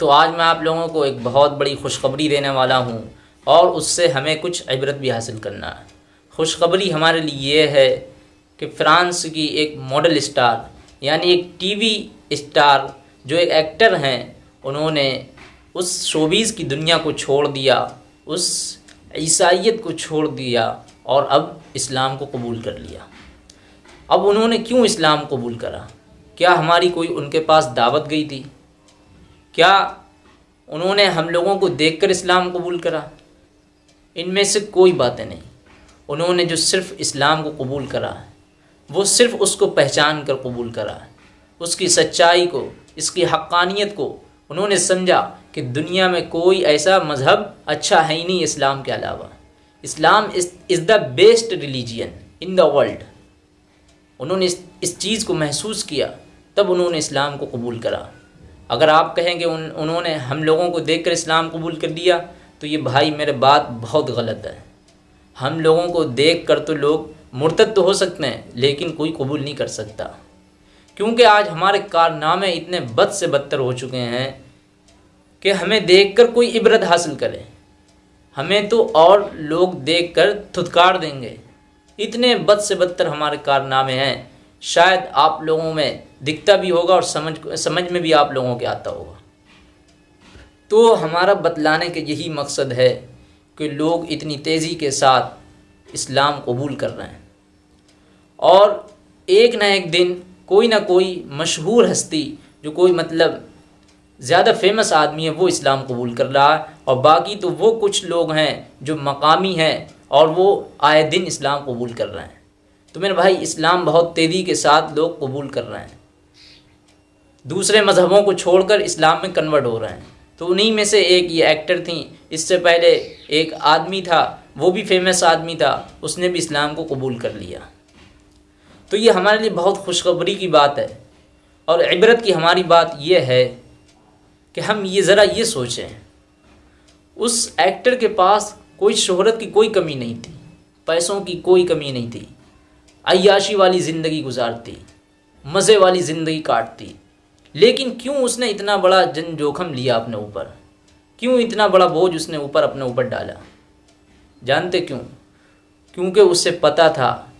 तो आज मैं आप लोगों को एक बहुत बड़ी खुशखबरी देने वाला हूँ और उससे हमें कुछ इबरत भी हासिल करना है। खुशखबरी हमारे लिए ये है कि फ़्रांस की एक मॉडल स्टार, यानी एक टीवी स्टार, जो एक एक्टर हैं, उन्होंने उस शोबीज़ की दुनिया को छोड़ दिया, उस ईसाइत को छोड़ दिया और अब इस्लाम को कबूल कर लिया। अब उन्होंने क्यों इस्लाम कबूल करा? क्या हमारी कोई उनके पास दावत गई थी? क्या उन्होंने हम लोगों को देखकर इस्लाम कबूल करा? इनमें से कोई बातें नहीं। उन्होंने जो सिर्फ़ इस्लाम को कबूल करा है वो सिर्फ़ उसको पहचान कर कबूल करा। है उसकी सच्चाई को, इसकी हक्कानियत को उन्होंने समझा कि दुनिया में कोई ऐसा मज़हब अच्छा है ही नहीं इस्लाम के अलावा। Islam is the best religion in the world. उन्होंने इस इस चीज़ को महसूस किया, तब उन्होंने इस्लाम को कबूल करा। अगर आप कहें कि उन, उन्होंने हम लोगों को देखकर इस्लाम कबूल कर दिया तो ये भाई मेरे बात बहुत गलत है। हम लोगों को देख कर तो लोग मुर्तद तो हो सकते हैं, लेकिन कोई कबूल नहीं कर सकता। क्योंकि आज हमारे कारनामे इतने बद से बदतर हो चुके हैं कि हमें देखकर कोई इबरत हासिल करे। हमें तो और लोग देखकर थुतकार देंगे। इतने बद से बदतर हमारे कारनामे हैं। शायद आप लोगों में दिखता भी होगा और समझ समझ में भी आप लोगों के आता होगा। तो हमारा बतलाने के यही मकसद है कि लोग इतनी तेज़ी के साथ इस्लाम कबूल कर रहे हैं। और एक ना एक दिन कोई ना कोई मशहूर हस्ती, जो कोई मतलब ज़्यादा फ़ेमस आदमी है, वो इस्लाम कबूल कर रहा है। और बाकी तो वो कुछ लोग हैं जो मकामी हैं और वो आए दिन इस्लाम कबूल कर रहे हैं। तो मेरे भाई, इस्लाम बहुत तेज़ी के साथ लोग कबूल कर रहे हैं। दूसरे मज़हबों को छोड़कर इस्लाम में कन्वर्ट हो रहे हैं। तो उन्हीं में से एक ये एक्टर थी। इससे पहले एक आदमी था, वो भी फ़ेमस आदमी था, उसने भी इस्लाम को कबूल कर लिया। तो ये हमारे लिए बहुत खुशखबरी की बात है। और इबरत की हमारी बात यह है कि हम ये ज़रा ये सोचें। उस एक्टर के पास कोई शोहरत की कोई कमी नहीं थी। पैसों की कोई कमी नहीं थी। अयाशी वाली ज़िंदगी गुजारती, मज़े वाली ज़िंदगी काटती। लेकिन क्यों उसने इतना बड़ा जन जोखम लिया अपने ऊपर? क्यों इतना बड़ा बोझ उसने ऊपर अपने ऊपर डाला? जानते क्यों? क्योंकि उससे पता था,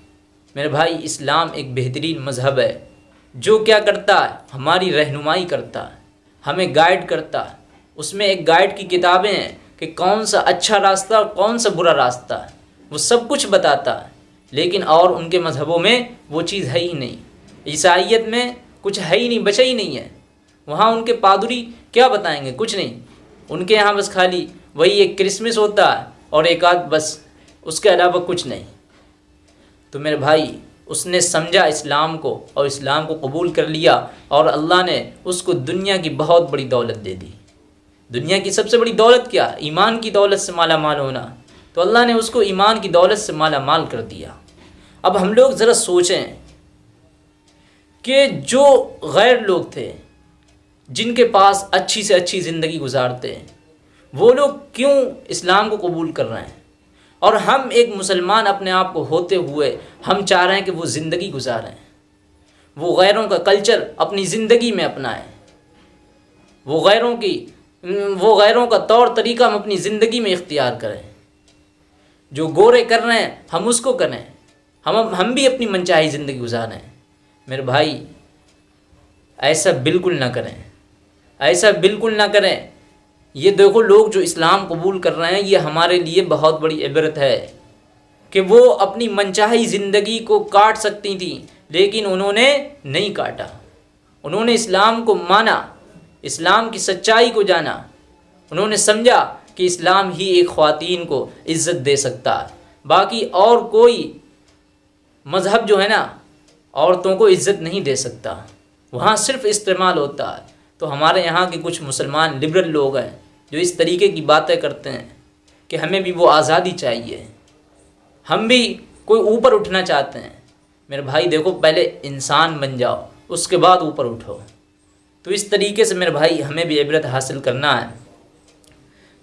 मेरे भाई, इस्लाम एक बेहतरीन मज़हब है। जो क्या करता है, हमारी रहनुमाई करता है, हमें गाइड करता है। उसमें एक गाइड की किताबें हैं कि कौन सा अच्छा रास्ता और कौन सा बुरा रास्ता वो सब कुछ बताता है। लेकिन और उनके मज़हबों में वो चीज़ है ही नहीं। ईसाइत में कुछ है ही नहीं, बचा ही नहीं है। वहाँ उनके पादुरी क्या बताएँगे? कुछ नहीं। उनके यहाँ बस खाली वही एक क्रिसमस होता है और एक आध बस, उसके अलावा कुछ नहीं। तो मेरे भाई, उसने समझा इस्लाम को और इस्लाम को कबूल कर लिया और अल्लाह ने उसको दुनिया की बहुत बड़ी दौलत दे दी। दुनिया की सबसे बड़ी दौलत क्या? ईमान की दौलत से माला माल होना। तो अल्लाह ने उसको ईमान की दौलत से माला माल कर दिया। अब हम लोग ज़रा सोचें कि जो गैर लोग थे, जिनके पास अच्छी से अच्छी ज़िंदगी गुजारते हैं, वो लोग क्यों इस्लाम को कबूल कर रहे हैं? और हम एक मुसलमान अपने आप को होते हुए हम चाह रहे हैं कि वो ज़िंदगी गुजारें। वो गैरों का कल्चर अपनी ज़िंदगी में अपनाएँ। वो गैरों की, वो गैरों का तौर तरीका हम अपनी ज़िंदगी में इख्तियार करें। जो गोरे कर रहे हैं, हम उसको करें। हम हम भी अपनी मनचाही ज़िंदगी गुजारें मेरे भाई, ऐसा बिल्कुल ना करें। ऐसा बिल्कुल ना करें। ये देखो लोग जो इस्लाम कबूल कर रहे हैं, ये हमारे लिए बहुत बड़ी इबरत है कि वो अपनी मनचाही ज़िंदगी को काट सकती थी, लेकिन उन्होंने नहीं काटा। उन्होंने इस्लाम को माना, इस्लाम की सच्चाई को जाना। उन्होंने समझा कि इस्लाम ही एक ख़वातीन को इज़्ज़त दे सकता है। बाकी और कोई मज़हब जो है ना, औरतों को इज़्ज़त नहीं दे सकता। वहाँ सिर्फ़ इस्तेमाल होता है। तो हमारे यहाँ के कुछ मुसलमान लिबरल लोग हैं, जो इस तरीके की बातें करते हैं कि हमें भी वो आज़ादी चाहिए। हम भी कोई ऊपर उठना चाहते हैं। मेरे भाई, देखो, पहले इंसान बन जाओ, उसके बाद ऊपर उठो। तो इस तरीके से मेरे भाई, हमें भी इबरत हासिल करना है।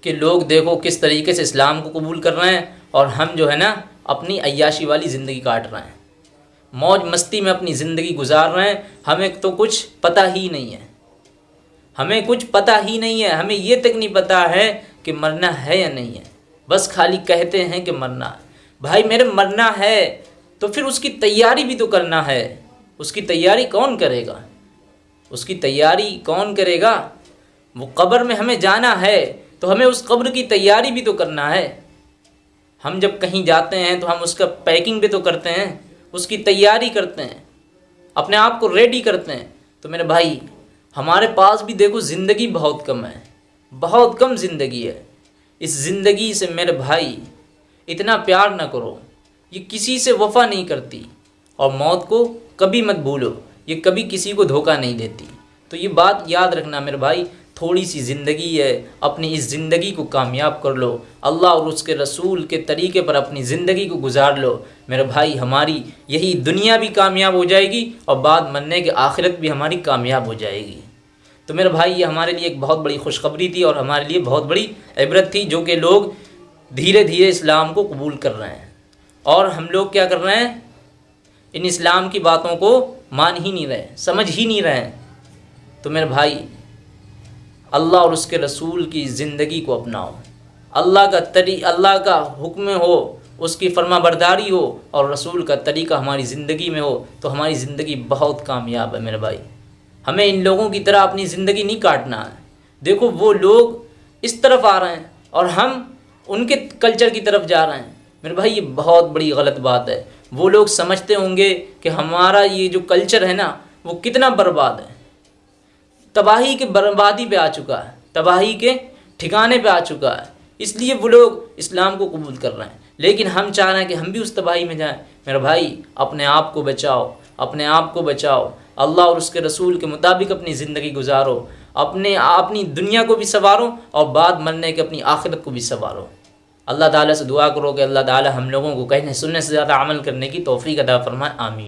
कि लोग देखो किस तरीके से इस्लाम को कबूल कर रहे हैं और हम जो है ना अपनी अयाशी वाली ज़िंदगी काट रहे हैं। मौज मस्ती में अपनी ज़िंदगी गुजार रहे हैं। हमें तो कुछ पता ही नहीं है। हमें कुछ पता ही नहीं है। हमें ये तक नहीं पता है कि मरना है या नहीं है। बस खाली कहते हैं कि मरना भाई, मेरे मरना है तो फिर उसकी तैयारी भी तो करना है। उसकी तैयारी कौन करेगा? उसकी तैयारी कौन करेगा? वो कब्र में हमें जाना है। तो हमें उस कब्र की तैयारी भी तो करना है। हम जब कहीं जाते हैं तो हम उसका पैकिंग भी तो करते हैं, उसकी तैयारी करते हैं, अपने आप को रेडी करते हैं। तो मेरे भाई, हमारे पास भी देखो ज़िंदगी बहुत कम है, बहुत कम ज़िंदगी है। इस ज़िंदगी से मेरे भाई, इतना प्यार ना करो, ये किसी से वफा नहीं करती, और मौत को कभी मत भूलो, ये कभी किसी को धोखा नहीं देती। तो ये बात याद रखना मेरे भाई थोड़ी सी ज़िंदगी है, अपनी इस ज़िंदगी को कामयाब कर लो। अल्लाह और उसके रसूल के तरीके पर अपनी ज़िंदगी को गुजार लो। मेरे भाई, हमारी यही दुनिया भी कामयाब हो जाएगी और बाद मरने के आखिरत भी हमारी कामयाब हो जाएगी। तो मेरे भाई, ये हमारे लिए एक बहुत बड़ी खुशखबरी थी और हमारे लिए बहुत बड़ी इबरत थी जो कि लोग धीरे धीरे इस्लाम को कबूल कर रहे हैं। और हम लोग क्या कर रहे हैं? इन इस्लाम की बातों को मान ही नहीं रहे, समझ ही नहीं रहे तो मेरे भाई अल्लाह और उसके रसूल की ज़िंदगी को अपनाओ। अल्लाह का तरी, अल्लाह का हुक्म हो, उसकी फर्मा बरदारी हो और रसूल का तरीका हमारी ज़िंदगी में हो तो हमारी ज़िंदगी बहुत कामयाब है मेरे भाई। हमें इन लोगों की तरह अपनी ज़िंदगी नहीं काटना है। देखो, वो लोग इस तरफ़ आ रहे हैं और हम उनके कल्चर की तरफ़ जा रहे हैं। मेरे भाई, ये बहुत बड़ी गलत बात है। वो लोग समझते होंगे कि हमारा ये जो कल्चर है ना, वो कितना बर्बाद है। तबाही के बर्बादी पे आ चुका है, तबाही के ठिकाने पे आ चुका है। इसलिए वो लोग इस्लाम को कबूल कर रहे हैं। लेकिन हम चाह रहे हैं कि हम भी उस तबाही में जाएँ। मेरे भाई, अपने आप को बचाओ, अपने आप को बचाओ। अल्लाह और उसके रसूल के मुताबिक अपनी ज़िंदगी गुजारो, अपने, अपनी दुनिया को भी संवारो और बाद मरने के अपनी आखिरत को भी संवारो। अल्लाह ताला से दुआ करो कि अल्लाह ताला हम लोगों को कहने सुनने से ज़्यादा अमल करने की तोफ़ी अदा फरमाए, आमीन।